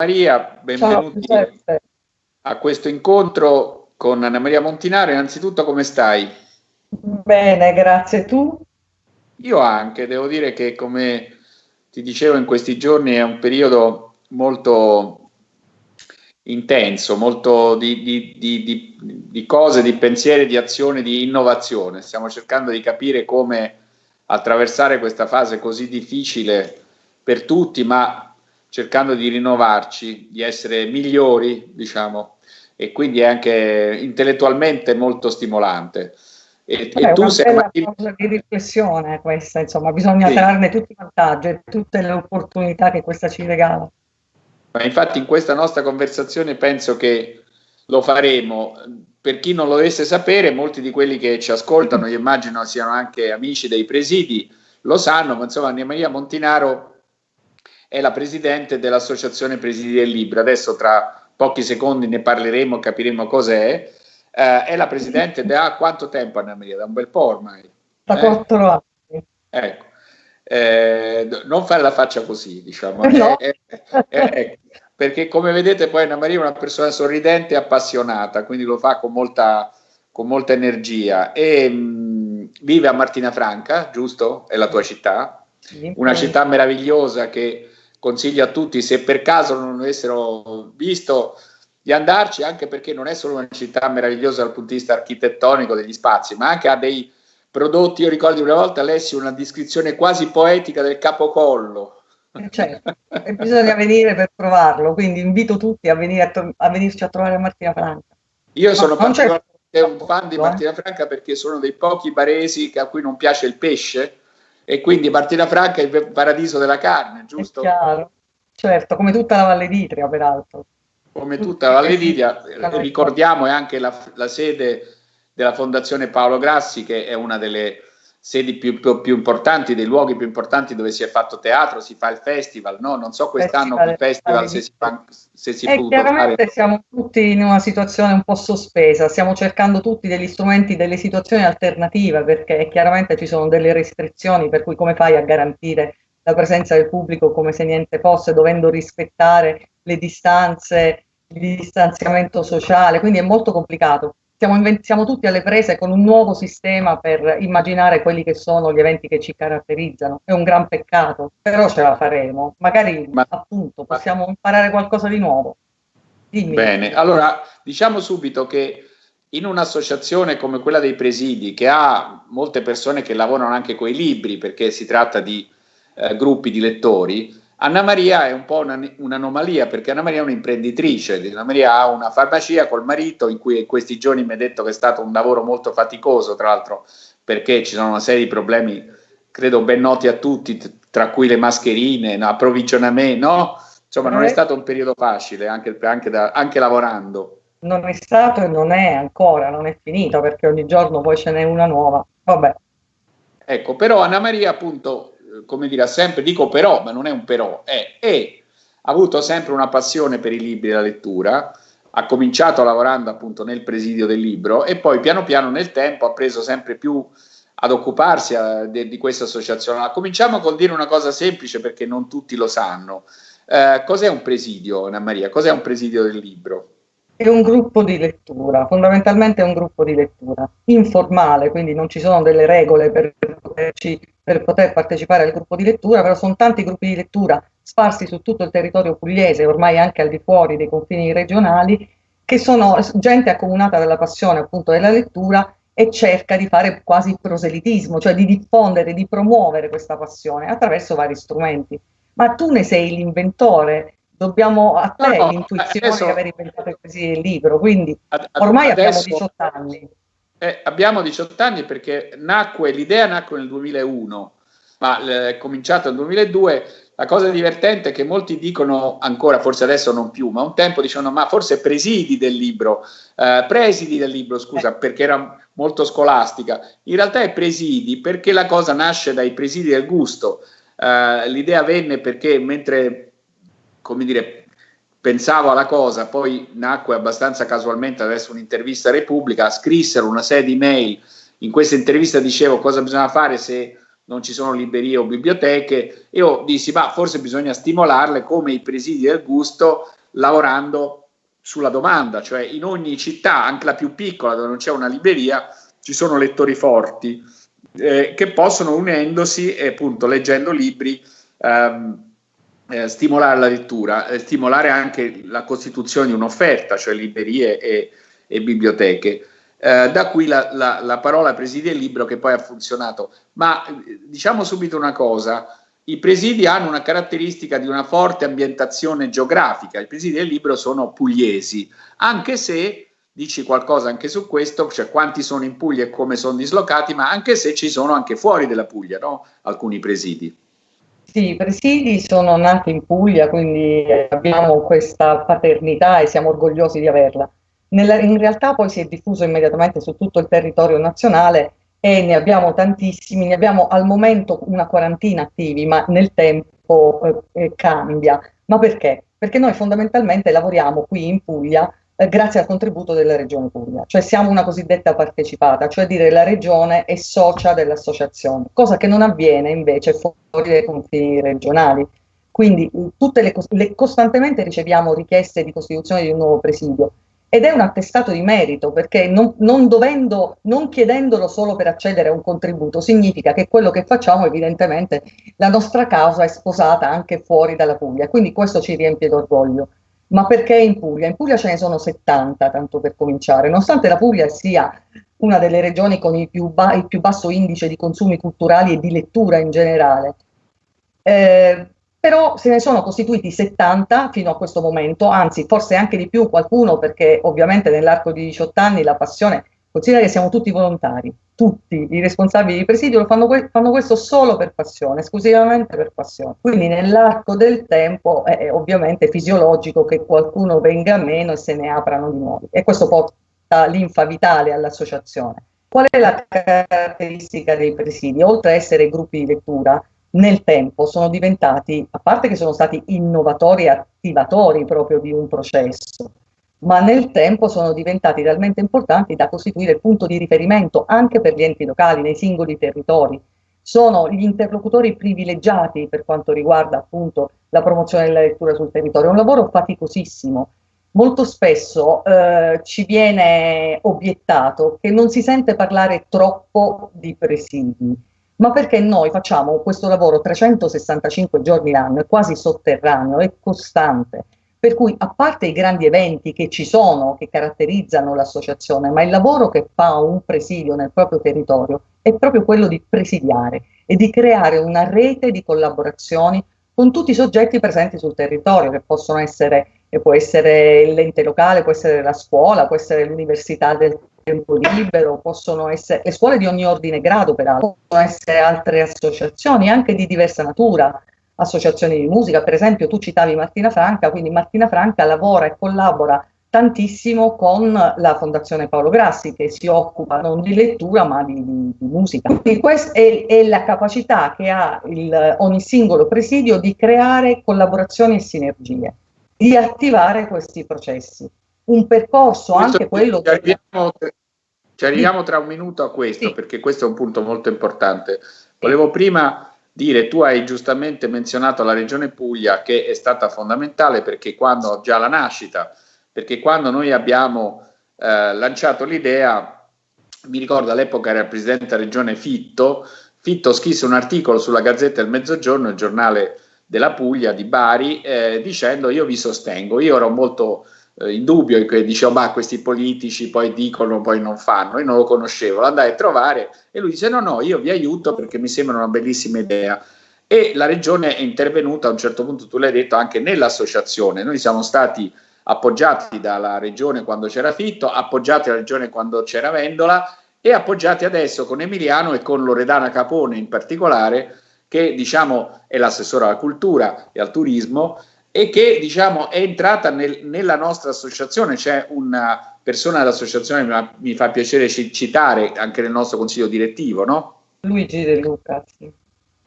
Maria, benvenuti Ciao, a questo incontro con Anna Maria Montinaro. Innanzitutto come stai? Bene, grazie. Tu? Io anche, devo dire che come ti dicevo in questi giorni è un periodo molto intenso, molto di, di, di, di cose, di pensieri, di azioni, di innovazione. Stiamo cercando di capire come attraversare questa fase così difficile per tutti, ma cercando di rinnovarci, di essere migliori, diciamo, e quindi è anche intellettualmente molto stimolante. E, Beh, e tu sei una cosa di riflessione questa, insomma, bisogna sì. trarne tutti i vantaggi e tutte le opportunità che questa ci regala. Ma infatti in questa nostra conversazione penso che lo faremo. Per chi non lo dovesse sapere, molti di quelli che ci ascoltano, io immagino siano anche amici dei presidi, lo sanno, ma insomma Anna Maria Montinaro è la presidente dell'Associazione Presidi del Libro. Adesso tra pochi secondi ne parleremo, capiremo cos'è. Eh, è la presidente da quanto tempo Anna Maria? Da un bel po' ormai. Da eh? 4 anni. Ecco. Eh, non fare la faccia così, diciamo. No. perché come vedete poi Anna Maria è una persona sorridente e appassionata, quindi lo fa con molta, con molta energia. E mh, vive a Martina Franca, giusto? È la tua città? Una città meravigliosa che consiglio a tutti, se per caso non avessero visto, di andarci, anche perché non è solo una città meravigliosa dal punto di vista architettonico degli spazi, ma anche ha dei prodotti, io ricordo una volta lessi una descrizione quasi poetica del capocollo. Eh, certo, e bisogna venire per provarlo, quindi invito tutti a, venire a, a venirci a trovare Martina Franca. Io sono particolarmente un fan di eh? Martina Franca perché sono dei pochi baresi a cui non piace il pesce e quindi Martina Franca è il paradiso della carne, giusto? È chiaro, certo, come tutta la Valle d'Itria peraltro. Come tutta la Valle d'Itria, ricordiamo è anche la, la sede della Fondazione Paolo Grassi, che è una delle sedi più, più, più, importanti, dei luoghi più importanti dove si è fatto teatro, si fa il festival, no? Non so quest'anno il festival se si, fa, se si eh, chiaramente fare. siamo tutti in una situazione un po' sospesa, stiamo cercando tutti degli strumenti, delle situazioni alternative, perché chiaramente ci sono delle restrizioni, per cui come fai a garantire la presenza del pubblico come se niente fosse, dovendo rispettare le distanze, il distanziamento sociale, quindi è molto complicato siamo, siamo, tutti alle prese con un nuovo sistema per immaginare quelli che sono gli eventi che ci caratterizzano. È un gran peccato, però ce la faremo. Magari ma, appunto possiamo ma, imparare qualcosa di nuovo. Dimmi. Bene, allora diciamo subito che in un'associazione come quella dei presidi, che ha molte persone che lavorano anche con i libri, perché si tratta di eh, gruppi di lettori, Anna Maria è un po' un'anomalia perché Anna Maria è un'imprenditrice, Anna Maria ha una farmacia col marito in cui in questi giorni mi ha detto che è stato un lavoro molto faticoso, tra l'altro perché ci sono una serie di problemi, credo ben noti a tutti, tra cui le mascherine, approvvigionamento, no? Insomma non è eh. stato un periodo facile anche, anche, da, anche lavorando. Non è stato e non è ancora, non è finito perché ogni giorno poi ce n'è una nuova. Vabbè. Ecco, però Anna Maria appunto come dire, sempre, dico però, ma non è un però, è, è, ha avuto sempre una passione per i libri e la lettura, ha cominciato lavorando appunto nel presidio del libro e poi piano piano nel tempo ha preso sempre più ad occuparsi a, eh, de, di questa associazione. Cominciamo col dire una cosa semplice perché non tutti lo sanno. Eh, cos'è un presidio, Anna Maria? Cos'è un presidio del libro? È un gruppo di lettura, fondamentalmente è un gruppo di lettura informale, quindi non ci sono delle regole per poterci per poter partecipare al gruppo di lettura, però sono tanti gruppi di lettura sparsi su tutto il territorio pugliese, ormai anche al di fuori dei confini regionali, che sono gente accomunata dalla passione appunto della lettura e cerca di fare quasi proselitismo, cioè di diffondere, di promuovere questa passione attraverso vari strumenti. Ma tu ne sei l'inventore, dobbiamo a te no, l'intuizione adesso, di aver inventato il libro, quindi ormai adesso, abbiamo 18 anni. Eh, abbiamo 18 anni perché nacque, l'idea nacque nel 2001, ma eh, è cominciato nel 2002. La cosa divertente è che molti dicono ancora, forse adesso non più, ma un tempo dicevano ma forse presidi del libro, eh, presidi del libro, scusa, perché era molto scolastica. In realtà è presidi perché la cosa nasce dai presidi del gusto. Eh, l'idea venne perché mentre, come dire, pensavo alla cosa, poi nacque abbastanza casualmente adesso un'intervista a Repubblica, scrissero una serie di mail, in questa intervista dicevo cosa bisogna fare se non ci sono librerie o biblioteche, io dissi, ma forse bisogna stimolarle come i presidi del gusto, lavorando sulla domanda, cioè in ogni città, anche la più piccola dove non c'è una libreria, ci sono lettori forti eh, che possono unendosi e appunto leggendo libri ehm, eh, stimolare la lettura, eh, stimolare anche la costituzione di un'offerta, cioè librerie e, e biblioteche. Eh, da qui la, la, la, parola presidi e libro che poi ha funzionato. Ma eh, diciamo subito una cosa, i presidi hanno una caratteristica di una forte ambientazione geografica, i presidi del libro sono pugliesi, anche se dici qualcosa anche su questo, cioè quanti sono in Puglia e come sono dislocati, ma anche se ci sono anche fuori della Puglia, no? alcuni presidi. Sì, i presidi sono nati in Puglia, quindi abbiamo questa paternità e siamo orgogliosi di averla. Nella, in realtà poi si è diffuso immediatamente su tutto il territorio nazionale e ne abbiamo tantissimi, ne abbiamo al momento una quarantina attivi, ma nel tempo eh, eh cambia. Ma perché? Perché noi fondamentalmente lavoriamo qui in Puglia eh, grazie al contributo della Regione Puglia, cioè siamo una cosiddetta partecipata, cioè dire la Regione è socia dell'associazione, cosa che non avviene invece fuori dai confini regionali. Quindi tutte le, le, costantemente riceviamo richieste di costituzione di un nuovo presidio ed è un attestato di merito perché non, non, dovendo, non chiedendolo solo per accedere a un contributo significa che quello che facciamo evidentemente la nostra causa è sposata anche fuori dalla Puglia, quindi questo ci riempie d'orgoglio. Ma perché in Puglia? In Puglia ce ne sono 70, tanto per cominciare, nonostante la Puglia sia una delle regioni con il più, il più basso indice di consumi culturali e di lettura in generale. Eh, però se ne sono costituiti 70 fino a questo momento, anzi forse anche di più qualcuno perché ovviamente nell'arco di 18 anni la passione, considera che siamo tutti volontari, tutti i responsabili di presidio fanno, fanno, questo solo per passione, esclusivamente per passione. Quindi nell'arco del tempo è ovviamente fisiologico che qualcuno venga meno e se ne aprano di nuovi e questo porta linfa vitale all'associazione. Qual è la caratteristica dei presidi? Oltre a essere gruppi di lettura, nel tempo sono diventati, a parte che sono stati innovatori e attivatori proprio di un processo, ma nel tempo sono diventati talmente importanti da costituire il punto di riferimento anche per gli enti locali, nei singoli territori. Sono gli interlocutori privilegiati per quanto riguarda appunto la promozione della lettura sul territorio. È un lavoro faticosissimo. Molto spesso eh, ci viene obiettato che non si sente parlare troppo di presidi, ma perché noi facciamo questo lavoro 365 giorni l'anno, è quasi sotterraneo, è costante per cui, a parte i grandi eventi che ci sono, che caratterizzano l'associazione, ma il lavoro che fa un presidio nel proprio territorio è proprio quello di presidiare e di creare una rete di collaborazioni con tutti i soggetti presenti sul territorio, che possono essere, può essere l'ente locale, può essere la scuola, può essere l'università del tempo libero, possono essere le scuole di ogni ordine e grado peraltro, possono essere altre associazioni anche di diversa natura, associazioni di musica, per esempio tu citavi Martina Franca, quindi Martina Franca lavora e collabora tantissimo con la Fondazione Paolo Grassi che si occupa non di lettura ma di, di, di musica. Quindi questa è, è, la capacità che ha il, ogni singolo presidio di creare collaborazioni e sinergie, di attivare questi processi. Un percorso questo anche quello... Ci arriviamo, ci arriviamo tra un minuto a questo sì. perché questo è un punto molto importante. Volevo prima dire, tu hai giustamente menzionato la regione Puglia che è stata fondamentale perché quando, già la nascita, perché quando noi abbiamo eh, lanciato l'idea, mi ricordo all'epoca era presidente della regione Fitto, Fitto scrisse un articolo sulla Gazzetta del Mezzogiorno, il giornale della Puglia di Bari, eh, dicendo io vi sostengo, io ero molto eh, in dubbio, che dicevo ma questi politici poi dicono, poi non fanno, io non lo conoscevo, lo andai a trovare e lui dice no no, io vi aiuto perché mi sembra una bellissima idea. E la regione è intervenuta a un certo punto, tu l'hai detto, anche nell'associazione, noi siamo stati appoggiati dalla regione quando c'era Fitto, appoggiati dalla regione quando c'era Vendola e appoggiati adesso con Emiliano e con Loredana Capone in particolare, che diciamo è l'assessore alla cultura e al turismo, e che diciamo, è entrata nel, nella nostra associazione, c'è una persona dell'associazione, mi, mi fa piacere citare anche nel nostro consiglio direttivo, no? Luigi De Luca, sì.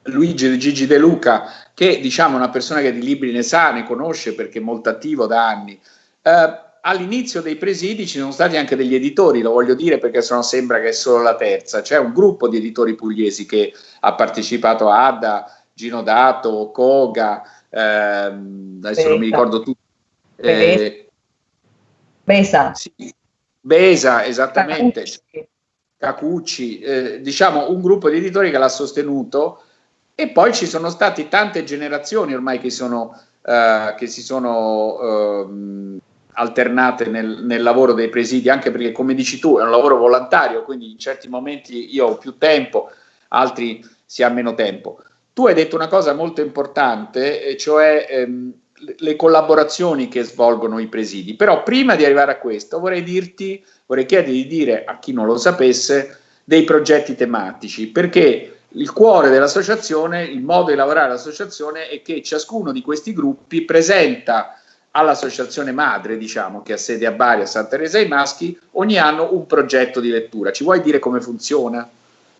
Luigi Gigi De Luca, che diciamo è una persona che di libri ne sa, ne conosce perché è molto attivo da anni. Eh, all'inizio dei presidi ci sono stati anche degli editori, lo voglio dire perché se no sembra che è solo la terza, c'è un gruppo di editori pugliesi che ha partecipato a Adda, Gino Dato, Koga, ehm, adesso Besa. non mi ricordo tutto. Eh, Besa. Sì, Besa, esattamente. Cacucci, Cacucci eh, diciamo un gruppo di editori che l'ha sostenuto e poi ci sono state tante generazioni ormai che, sono, eh, che si sono eh, alternate nel, nel, lavoro dei presidi, anche perché come dici tu è un lavoro volontario, quindi in certi momenti io ho più tempo, altri si ha meno tempo. Tu hai detto una cosa molto importante, cioè ehm, le collaborazioni che svolgono i presidi, però prima di arrivare a questo vorrei dirti, vorrei chiedere di dire a chi non lo sapesse dei progetti tematici, perché il cuore dell'associazione, il modo di lavorare dell'associazione è che ciascuno di questi gruppi presenta all'associazione madre, diciamo, che ha sede a Bari, a Santa Teresa ai Maschi, ogni anno un progetto di lettura. Ci vuoi dire come funziona?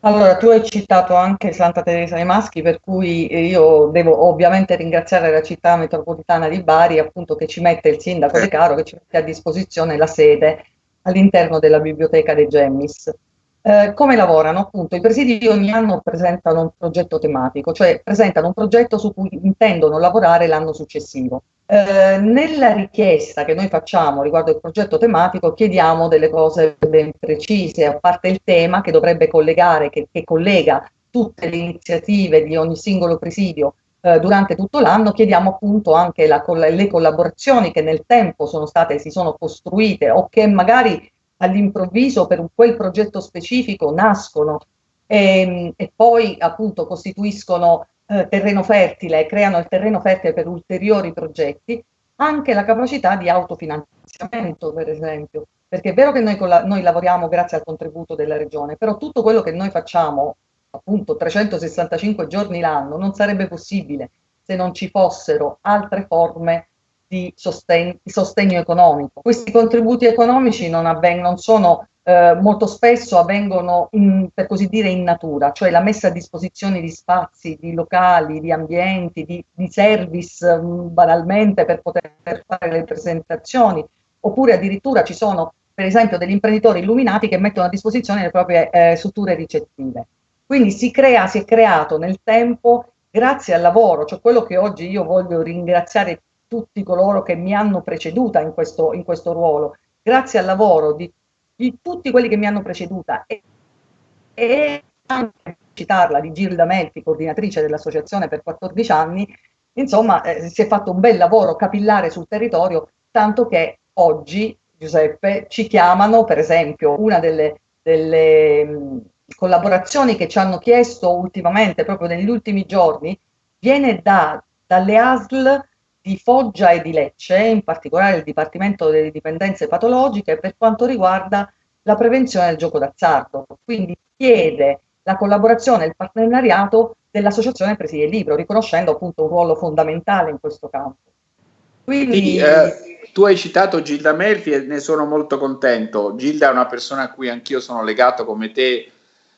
Allora, tu hai citato anche Santa Teresa dei Maschi, per cui io devo ovviamente ringraziare la città metropolitana di Bari, appunto, che ci mette il sindaco De Caro, che ci mette a disposizione la sede all'interno della biblioteca dei Gemmis. Eh, come lavorano? Appunto, i presidi ogni anno presentano un progetto tematico, cioè presentano un progetto su cui intendono lavorare l'anno successivo. Eh, nella richiesta che noi facciamo riguardo il progetto tematico chiediamo delle cose ben precise, a parte il tema che dovrebbe collegare, che, che collega tutte le iniziative di ogni singolo presidio eh, durante tutto l'anno, chiediamo appunto anche la, le collaborazioni che nel tempo sono state, si sono costruite o che magari all'improvviso per quel progetto specifico nascono e, ehm, e poi appunto costituiscono eh, terreno fertile, creano il terreno fertile per ulteriori progetti, anche la capacità di autofinanziamento per esempio, perché è vero che noi, noi lavoriamo grazie al contributo della regione, però tutto quello che noi facciamo appunto 365 giorni l'anno non sarebbe possibile se non ci fossero altre forme di, sosten di sostegno economico. Questi contributi economici non, non sono eh, molto spesso avvengono in, per così dire in natura, cioè la messa a disposizione di spazi, di locali, di ambienti, di, di service mh, mm, banalmente per poter fare le presentazioni, oppure addirittura ci sono per esempio degli imprenditori illuminati che mettono a disposizione le proprie eh, strutture ricettive. Quindi si crea, si è creato nel tempo grazie al lavoro, cioè quello che oggi io voglio ringraziare tutti coloro che mi hanno preceduta in questo, in questo ruolo, grazie al lavoro di, di, tutti quelli che mi hanno preceduta e, e anche citarla di Gilda Melfi, coordinatrice dell'associazione per 14 anni, insomma eh, si è fatto un bel lavoro capillare sul territorio, tanto che oggi, Giuseppe, ci chiamano, per esempio, una delle, delle mh, collaborazioni che ci hanno chiesto ultimamente, proprio negli ultimi giorni, viene da, dalle ASL di Foggia e di Lecce, in particolare il Dipartimento delle Dipendenze Patologiche, per quanto riguarda la prevenzione del gioco d'azzardo. Quindi chiede la collaborazione e il partenariato dell'Associazione Presidi del Libro, riconoscendo appunto un ruolo fondamentale in questo campo. Quindi, Quindi eh, tu hai citato Gilda Melfi e ne sono molto contento. Gilda è una persona a cui anch'io sono legato come te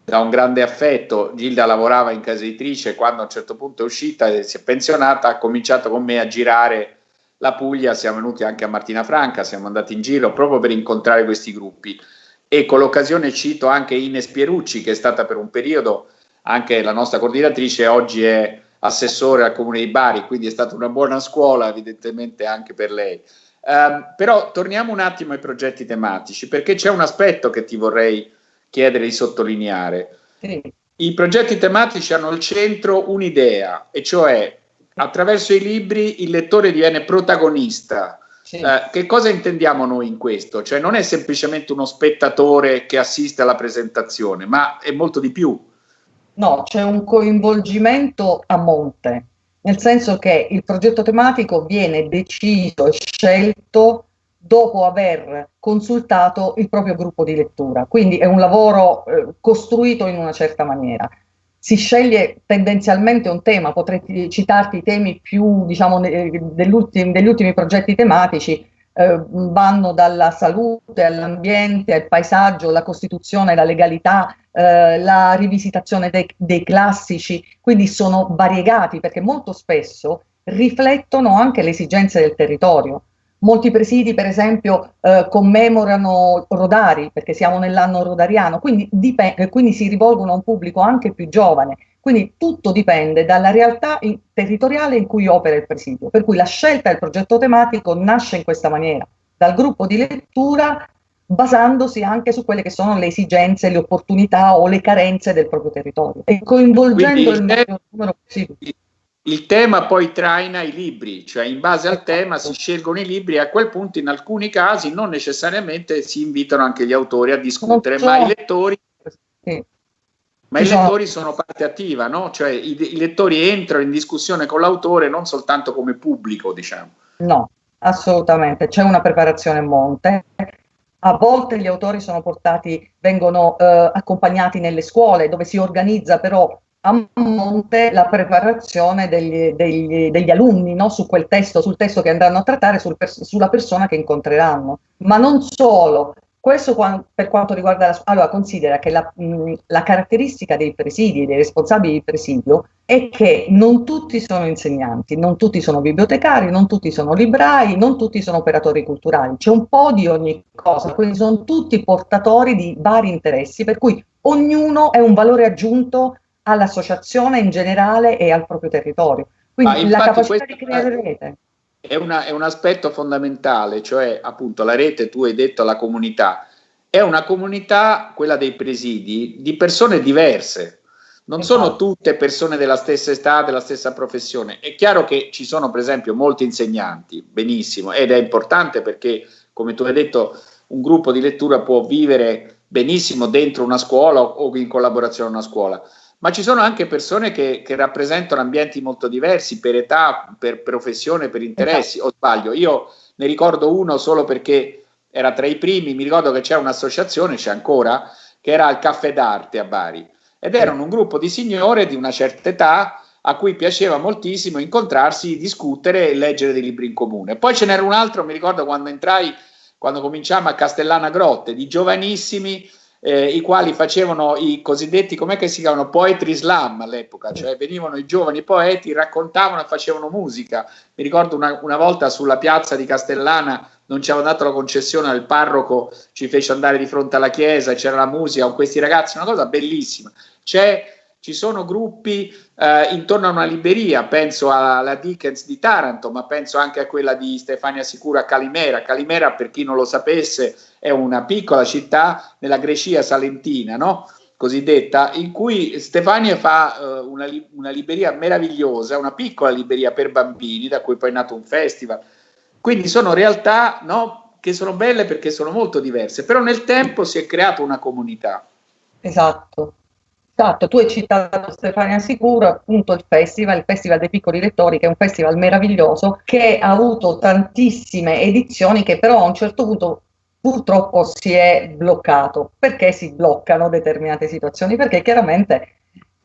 da un grande affetto. Gilda lavorava in casa editrice, quando a un certo punto è uscita e si è pensionata, ha cominciato con me a girare la Puglia, siamo venuti anche a Martina Franca, siamo andati in giro proprio per incontrare questi gruppi. E con l'occasione cito anche Ines Pierucci, che è stata per un periodo anche la nostra coordinatrice, oggi è assessore al Comune di Bari, quindi è stata una buona scuola evidentemente anche per lei. Um, però torniamo un attimo ai progetti tematici, perché c'è un aspetto che ti vorrei chiedere di sottolineare. Sì. I progetti tematici hanno al centro un'idea, e cioè attraverso i libri il lettore diviene protagonista. Sì. Eh, che cosa intendiamo noi in questo? Cioè non è semplicemente uno spettatore che assiste alla presentazione, ma è molto di più. No, c'è un coinvolgimento a monte, nel senso che il progetto tematico viene deciso e scelto dopo aver consultato il proprio gruppo di lettura. Quindi è un lavoro eh, costruito in una certa maniera. Si sceglie tendenzialmente un tema, potrei citarti i temi più, diciamo, degli ultimi progetti tematici, eh, vanno dalla salute all'ambiente, al paesaggio, la Costituzione, la legalità, eh, la rivisitazione dei, dei classici, quindi sono variegati perché molto spesso riflettono anche le esigenze del territorio Molti presidi, per esempio, eh, commemorano Rodari, perché siamo nell'anno rodariano, quindi, dipende, quindi si rivolgono a un pubblico anche più giovane. Quindi tutto dipende dalla realtà in, territoriale in cui opera il presidio. Per cui la scelta del progetto tematico nasce in questa maniera, dal gruppo di lettura basandosi anche su quelle che sono le esigenze, le opportunità o le carenze del proprio territorio e coinvolgendo Quindi, il maggior numero possibile il tema poi traina i libri, cioè in base al tema si scelgono i libri e a quel punto in alcuni casi non necessariamente si invitano anche gli autori a discutere, ma i lettori, ma i lettori sono parte attiva, no? cioè i, i, lettori entrano in discussione con l'autore non soltanto come pubblico, diciamo. No, assolutamente, c'è una preparazione a monte. A volte gli autori sono portati, vengono eh, accompagnati nelle scuole dove si organizza però a monte la preparazione degli, degli, degli alunni no? su quel testo, sul testo che andranno a trattare, sul pers sulla persona che incontreranno. Ma non solo, questo per quanto riguarda la allora considera che la, mh, la caratteristica dei presidi, dei responsabili di presidio, è che non tutti sono insegnanti, non tutti sono bibliotecari, non tutti sono librai, non tutti sono operatori culturali, c'è un po' di ogni cosa, quindi sono tutti portatori di vari interessi, per cui ognuno è un valore aggiunto all'associazione in generale e al proprio territorio. Quindi la capacità di creare rete. È, una, è, un aspetto fondamentale, cioè appunto la rete, tu hai detto la comunità, è una comunità, quella dei presidi, di persone diverse, non esatto. sono tutte persone della stessa età, della stessa professione. È chiaro che ci sono per esempio molti insegnanti, benissimo, ed è importante perché, come tu hai detto, un gruppo di lettura può vivere benissimo dentro una scuola o in collaborazione con una scuola ma ci sono anche persone che, che, rappresentano ambienti molto diversi per età, per professione, per interessi, esatto. o sbaglio? Io ne ricordo uno solo perché era tra i primi, mi ricordo che c'era un'associazione, c'è ancora, che era il Caffè d'Arte a Bari, ed erano un gruppo di signore di una certa età a cui piaceva moltissimo incontrarsi, discutere e leggere dei libri in comune. Poi ce n'era un altro, mi ricordo quando entrai, quando cominciamo a Castellana Grotte, di giovanissimi, eh, i quali facevano i cosiddetti, com'è che si chiamano, poetry slam all'epoca, cioè venivano i giovani poeti, raccontavano e facevano musica. Mi ricordo una, una volta sulla piazza di Castellana non ci avevano dato la concessione, il parroco ci fece andare di fronte alla chiesa, c'era la musica con questi ragazzi, una cosa bellissima. C'è ci sono gruppi eh, intorno a una libreria, penso alla Dickens di Taranto, ma penso anche a quella di Stefania Sicura a Calimera. Calimera, per chi non lo sapesse, è una piccola città nella Grecia salentina, no? cosiddetta, in cui Stefania fa uh, una, una, libreria meravigliosa, una piccola libreria per bambini, da cui poi è nato un festival. Quindi sono realtà no, che sono belle perché sono molto diverse, però nel tempo si è creata una comunità. Esatto. Esatto, tu hai citato Stefania Sicuro, appunto il festival, il Festival dei Piccoli Lettori, che è un festival meraviglioso, che ha avuto tantissime edizioni che però a un certo punto purtroppo si è bloccato. Perché si bloccano determinate situazioni? Perché chiaramente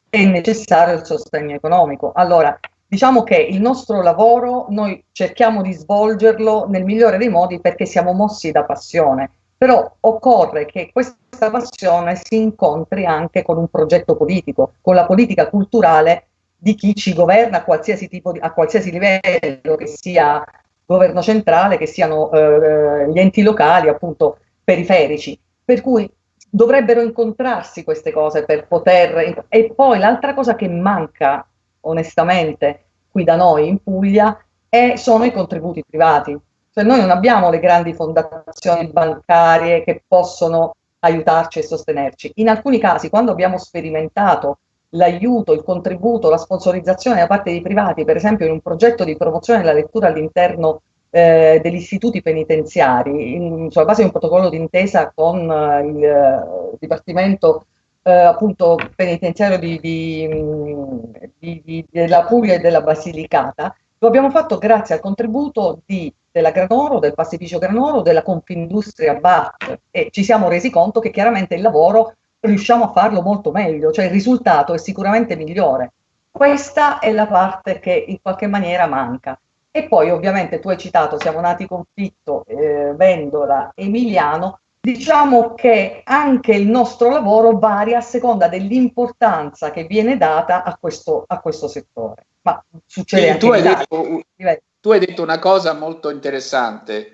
è necessario il sostegno economico. Allora, diciamo che il nostro lavoro noi cerchiamo di svolgerlo nel migliore dei modi perché siamo mossi da passione però occorre che questa passione si incontri anche con un progetto politico, con la politica culturale di chi ci governa a qualsiasi, di, a qualsiasi livello, che sia governo centrale, che siano eh, gli enti locali, appunto periferici. Per cui dovrebbero incontrarsi queste cose per poter... E poi l'altra cosa che manca, onestamente, qui da noi in Puglia, è, sono i contributi privati. Cioè noi non abbiamo le grandi fondazioni bancarie che possono aiutarci e sostenerci. In alcuni casi, quando abbiamo sperimentato l'aiuto, il contributo, la sponsorizzazione da parte di privati, per esempio in un progetto di promozione della lettura all'interno eh, degli istituti penitenziari, in, sulla base di un protocollo d'intesa con eh, il eh, Dipartimento eh, appunto penitenziario di, di, di, della Puglia e della Basilicata, lo abbiamo fatto grazie al contributo di della Granoro, del pastificio Granoro, della Confindustria BAT e ci siamo resi conto che chiaramente il lavoro riusciamo a farlo molto meglio, cioè il risultato è sicuramente migliore. Questa è la parte che in qualche maniera manca. E poi ovviamente tu hai citato Siamo nati conflitto, eh, Vendola, Emiliano, diciamo che anche il nostro lavoro varia a seconda dell'importanza che viene data a questo, a questo settore. Ma succede sì, anche tu hai, detto, tu hai detto una cosa molto interessante,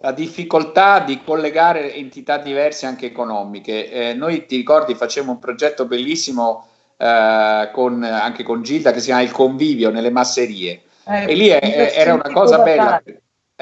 la difficoltà di collegare entità diverse anche economiche. Eh, noi ti ricordi facciamo un progetto bellissimo eh, con, anche con Gilda che si chiama Il Convivio nelle masserie eh, e lì è, era una cosa bella.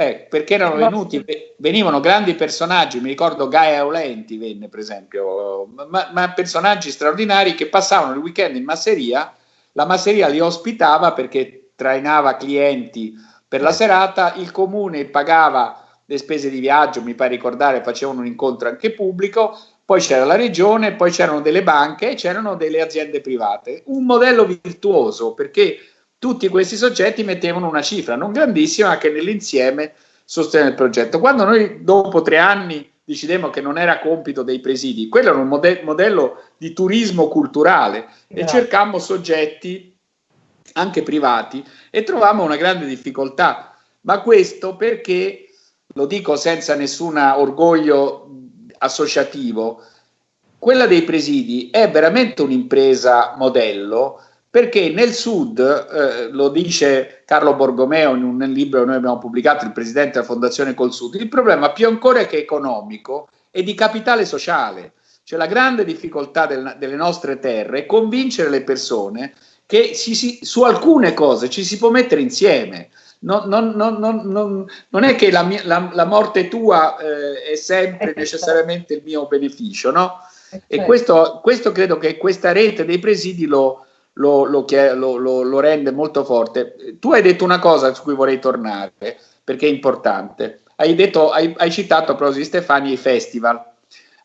Eh, perché erano venuti, venivano grandi personaggi, mi ricordo Gaia Aulenti venne per esempio, ma, ma, personaggi straordinari che passavano il weekend in masseria, la masseria li ospitava perché trainava clienti per la serata, il comune pagava le spese di viaggio, mi pare ricordare, facevano un incontro anche pubblico, poi c'era la regione, poi c'erano delle banche e c'erano delle aziende private. Un modello virtuoso perché tutti questi soggetti mettevano una cifra, non grandissima, ma che nell'insieme sosteneva il progetto. Quando noi dopo tre anni decidemmo che non era compito dei presidi, quello era un mode modello di turismo culturale e cercammo soggetti anche privati e trovammo una grande difficoltà, ma questo perché lo dico senza nessun orgoglio associativo, quella dei presidi è veramente un'impresa modello perché nel sud, eh, lo dice Carlo Borgomeo in un libro che noi abbiamo pubblicato, il presidente della Fondazione Col Sud, il problema più ancora che economico è di capitale sociale. Cioè la grande difficoltà del, delle nostre terre è convincere le persone che si, si, su alcune cose ci si può mettere insieme non, non, non, non è che la, mia, la, la morte tua eh, è sempre necessariamente il mio beneficio, no? E questo, questo credo che questa rete dei presidi lo, lo, lo, lo, lo, rende molto forte. Tu hai detto una cosa su cui vorrei tornare, perché è importante. Hai, detto, hai, hai citato a proposito di Stefani i festival.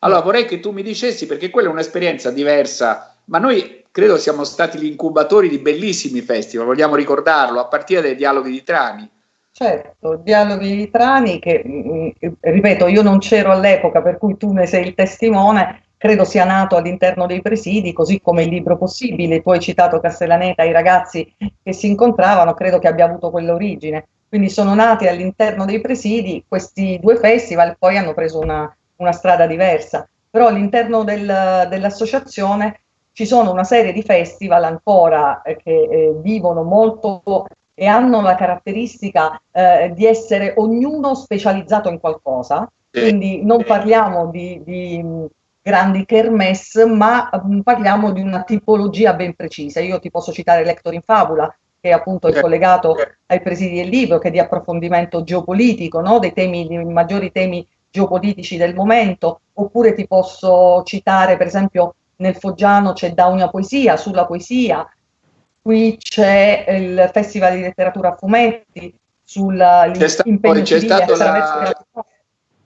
Allora vorrei che tu mi dicessi, perché quella è un'esperienza diversa, ma noi credo siamo stati gli incubatori di bellissimi festival, vogliamo ricordarlo, a partire dai dialoghi di Trani. Certo, dialoghi di Trani che, mm, ripeto, io non c'ero all'epoca, per cui tu ne sei il testimone, credo sia nato all'interno dei presidi, così come il libro possibile, tu hai citato Castellaneta, i ragazzi che si incontravano, credo che abbia avuto quell'origine. Quindi sono nati all'interno dei presidi questi due festival, poi hanno preso una, una strada diversa. Però all'interno del, dell'associazione ci sono una serie di festival ancora eh, che eh, vivono molto e hanno la caratteristica eh, di essere ognuno specializzato in qualcosa, quindi non parliamo di, di grandi kermesse, ma mh, parliamo di una tipologia ben precisa. Io ti posso citare Lector in Fabula, che appunto è collegato ai presidi del libro, che è di approfondimento geopolitico, no? dei temi, dei maggiori temi geopolitici del momento, oppure ti posso citare per esempio nel Foggiano c'è Da una poesia, sulla poesia, qui c'è il Festival di letteratura a fumetti, sull'impegno c'è stato, la...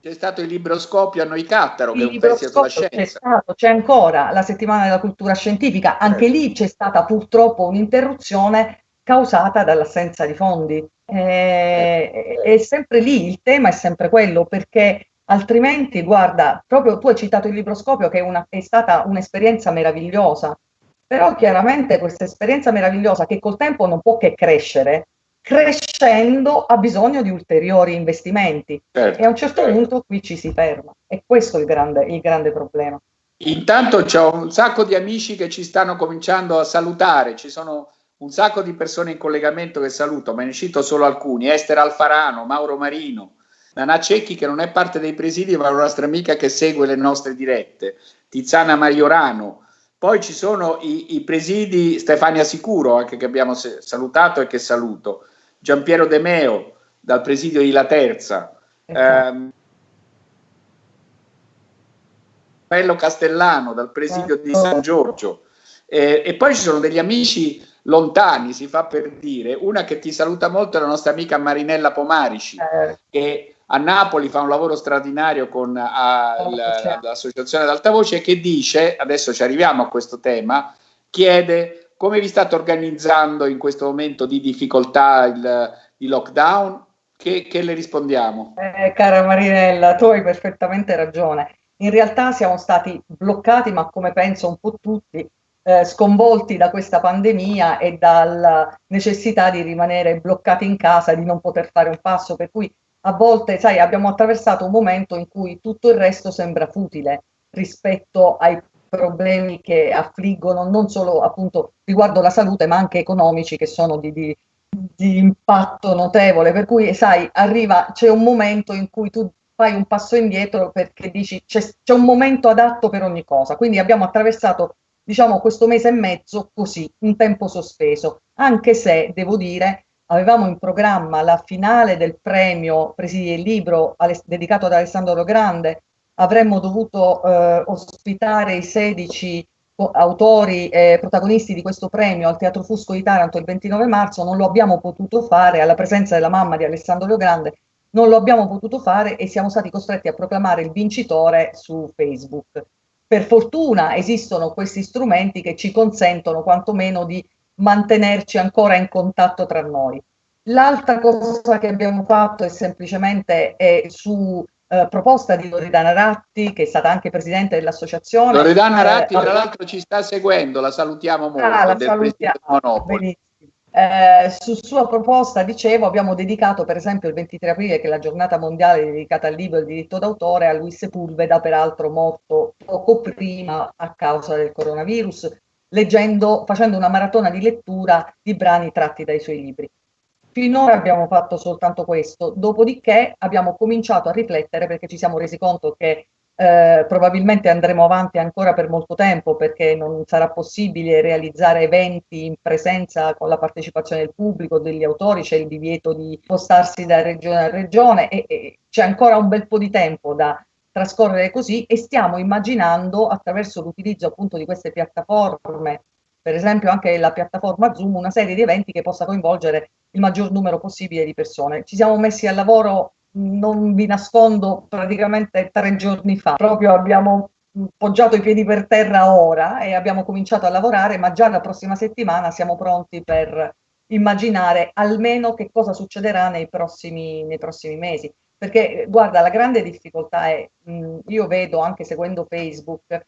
c'è stato il libroscopio a Noicattaro, che è un festival sulla scienza. C'è, c'è ancora la settimana della cultura scientifica, anche eh. lì c'è stata purtroppo un'interruzione causata dall'assenza di fondi. Eh, eh. È sempre lì, il tema è sempre quello, perché altrimenti, guarda, proprio tu hai citato il libroscopio che è, una, è stata un'esperienza meravigliosa, però chiaramente questa esperienza meravigliosa che col tempo non può che crescere, crescendo ha bisogno di ulteriori investimenti. Certo, e a un certo certo. punto qui ci si ferma. E questo è il grande, il grande problema. Intanto c'è un sacco di amici che ci stanno cominciando a salutare, ci sono un sacco di persone in collegamento che saluto, ma ne cito solo alcuni, Esther Alfarano, Mauro Marino, Nana Cecchi che non è parte dei presidi ma è una nostra amica che segue le nostre dirette, Tiziana Mariorano, poi ci sono i, i presidi Stefania Sicuro anche che abbiamo salutato e che saluto, Giampiero De Meo dal presidio di La Terza, ecco. ehm, Bello Castellano dal presidio di San ecco. Giorgio eh, e poi ci sono degli amici lontani, si fa per dire, una che ti saluta molto è la nostra amica Marinella Pomarici, eh. che a Napoli fa un lavoro straordinario con l'associazione ad alta voce che dice, adesso ci arriviamo a questo tema, chiede come vi state organizzando in questo momento di difficoltà il, di lockdown, che, che le rispondiamo? Eh, cara Marinella, tu hai perfettamente ragione. In realtà siamo stati bloccati, ma come penso un po' tutti, eh, sconvolti da questa pandemia e dalla necessità di rimanere bloccati in casa, di non poter fare un passo, per cui a volte, sai, abbiamo attraversato un momento in cui tutto il resto sembra futile rispetto ai problemi che affliggono non solo appunto riguardo la salute ma anche economici che sono di, di, di impatto notevole, per cui sai, arriva, c'è un momento in cui tu fai un passo indietro perché dici c'è, un momento adatto per ogni cosa, quindi abbiamo attraversato diciamo questo mese e mezzo così, un tempo sospeso, anche se devo dire avevamo in programma la finale del premio Presidi del Libro dedicato ad Alessandro Grande, avremmo dovuto eh, ospitare i 16 autori e protagonisti di questo premio al Teatro Fusco di Taranto il 29 marzo, non lo abbiamo potuto fare alla presenza della mamma di Alessandro Grande non lo abbiamo potuto fare e siamo stati costretti a proclamare il vincitore su Facebook. Per fortuna esistono questi strumenti che ci consentono quantomeno di mantenerci ancora in contatto tra noi. L'altra cosa che abbiamo fatto è semplicemente è su eh, proposta di Loredana Ratti, che è stata anche presidente dell'associazione. Loredana Ratti, eh, tra l'altro, ci sta seguendo, la salutiamo molto. Ah, la salutiamo. Eh, su sua proposta, dicevo, abbiamo dedicato per esempio il 23 aprile, che è la giornata mondiale dedicata al libro e al diritto d'autore, a Luis Sepulveda, peraltro morto poco prima a causa del coronavirus, leggendo, facendo una maratona di lettura di brani tratti dai suoi libri. Finora abbiamo fatto soltanto questo, dopodiché abbiamo cominciato a riflettere perché ci siamo resi conto che eh, probabilmente andremo avanti ancora per molto tempo perché non sarà possibile realizzare eventi in presenza con la partecipazione del pubblico, degli autori, c'è il divieto di spostarsi da regione a regione e, e c'è ancora un bel po' di tempo da trascorrere così e stiamo immaginando attraverso l'utilizzo appunto di queste piattaforme, per esempio anche la piattaforma Zoom, una serie di eventi che possa coinvolgere il maggior numero possibile di persone. Ci siamo messi al lavoro non vi nascondo, praticamente tre giorni fa, proprio abbiamo poggiato i piedi per terra ora e abbiamo cominciato a lavorare, ma già la prossima settimana siamo pronti per immaginare almeno che cosa succederà nei prossimi, nei prossimi mesi. Perché guarda, la grande difficoltà è, mh, io vedo anche seguendo Facebook,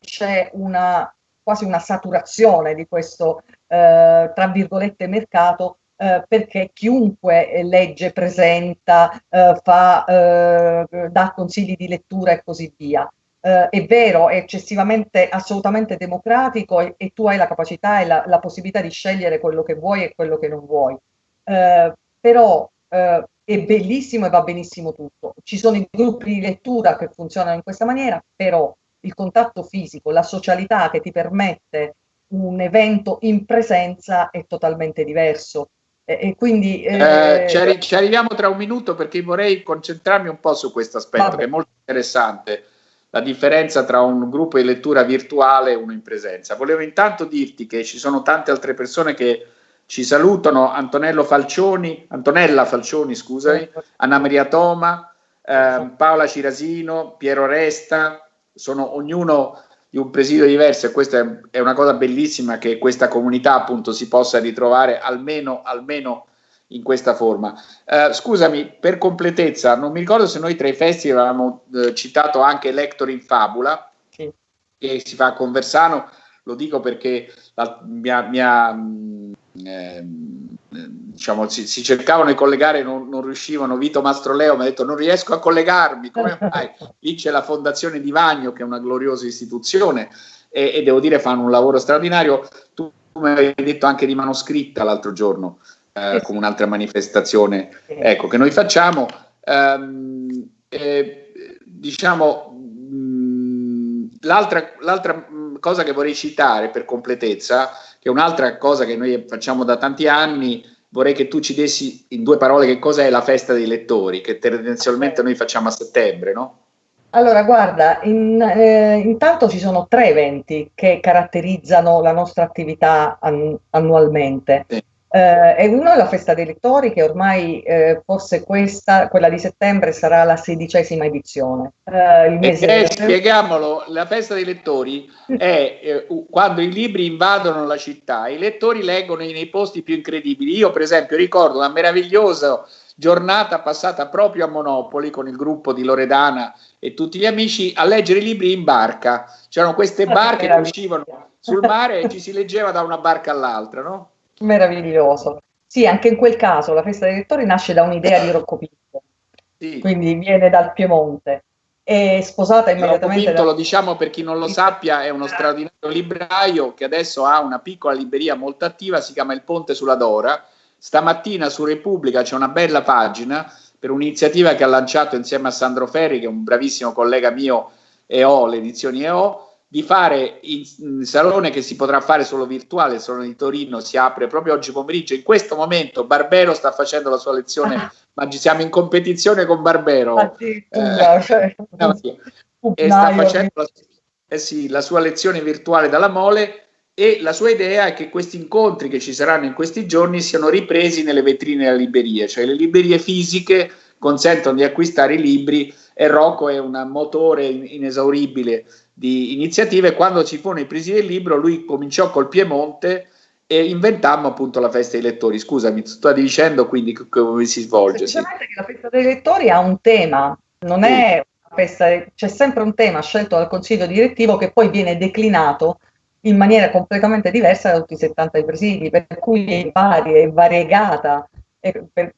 c'è una quasi una saturazione di questo, eh, tra virgolette, mercato eh, perché chiunque legge, presenta, eh, fa, eh, dà consigli di lettura e così via. Eh, è vero, è eccessivamente, assolutamente democratico e, e tu hai la capacità e la, la, possibilità di scegliere quello che vuoi e quello che non vuoi. Eh, però è bellissimo e va benissimo tutto. Ci sono i gruppi di lettura che funzionano in questa maniera, però il contatto fisico, la socialità che ti permette un evento in presenza è totalmente diverso. E, quindi, eh, eh, ci, arri ci, arriviamo tra un minuto perché vorrei concentrarmi un po' su questo aspetto vabbè. che è molto interessante, la differenza tra un gruppo di lettura virtuale e uno in presenza. Volevo intanto dirti che ci sono tante altre persone che ci salutano, Antonello Falcioni, Antonella Falcioni, scusami, Anna Maria Toma, eh, Paola Cirasino, Piero Resta, sono ognuno di un presidio diverso e questa è, una cosa bellissima che questa comunità appunto si possa ritrovare almeno, almeno in questa forma. Uh, scusami, per completezza, non mi ricordo se noi tra i festival avevamo uh, citato anche Lector in Fabula, sì. che si fa a Conversano, lo dico perché la, mi ha, mi ha eh, diciamo, si, si, cercavano di collegare, non, non, riuscivano. Vito Mastroleo mi ha detto: Non riesco a collegarmi. Come mai? Lì c'è la Fondazione di Vagno, che è una gloriosa istituzione, e, e devo dire, fanno un lavoro straordinario. Tu mi avevi detto anche di manoscritta l'altro giorno, eh, come un'altra manifestazione ecco, che noi facciamo. Um, eh, diciamo, l'altra, l'altra cosa che vorrei citare per completezza che è un'altra cosa che noi facciamo da tanti anni, vorrei che tu ci dessi in due parole che cos'è la festa dei lettori, che tendenzialmente noi facciamo a settembre, no? Allora, guarda, in, eh, intanto ci sono tre eventi che caratterizzano la nostra attività an annualmente. Sì. Eh, e uno è la festa dei lettori, che ormai eh, forse questa, quella di settembre, sarà la sedicesima edizione. Eh, mese e, spieghiamolo, la festa dei lettori è eh, quando i libri invadono la città, i lettori leggono nei posti più incredibili. Io, per esempio, ricordo una meravigliosa giornata passata proprio a Monopoli con il gruppo di Loredana e tutti gli amici a leggere i libri in barca. C'erano queste ah, barche che uscivano sul mare e ci si leggeva da una barca all'altra, no? Meraviglioso. Sì, anche in quel caso la festa dei lettori nasce da un'idea di Rocco Pinto, sì. quindi viene dal Piemonte. È sposata immediatamente. Rocco Pinto, da... lo diciamo per chi non lo sappia, è uno straordinario libraio che adesso ha una piccola libreria molto attiva, si chiama Il Ponte sulla Dora. stamattina su Repubblica c'è una bella pagina per un'iniziativa che ha lanciato insieme a Sandro Ferri, che è un bravissimo collega mio, EO, le edizioni EO, di fare il salone che si potrà fare solo virtuale, il salone di Torino si apre proprio oggi pomeriggio. In questo momento Barbero sta facendo la sua lezione, ah. ma ci siamo in competizione con Barbero. Ah, sì, eh, cioè, no, sì. E sta facendo la, eh sì, la sua lezione virtuale dalla Mole e la sua idea è che questi incontri che ci saranno in questi giorni siano ripresi nelle vetrine della libreria, cioè le librerie fisiche consentono di acquistare i libri e Rocco è un motore inesauribile di iniziative. Quando ci furono i presi del libro, lui cominciò col Piemonte e inventammo appunto la festa dei lettori. Scusami, stavi dicendo quindi come si svolge. Semplicemente sì. che la festa dei lettori ha un tema, non sì. è una festa, c'è sempre un tema scelto dal consiglio direttivo che poi viene declinato in maniera completamente diversa da tutti i 70 presidi, per cui è varia, è variegata. Per,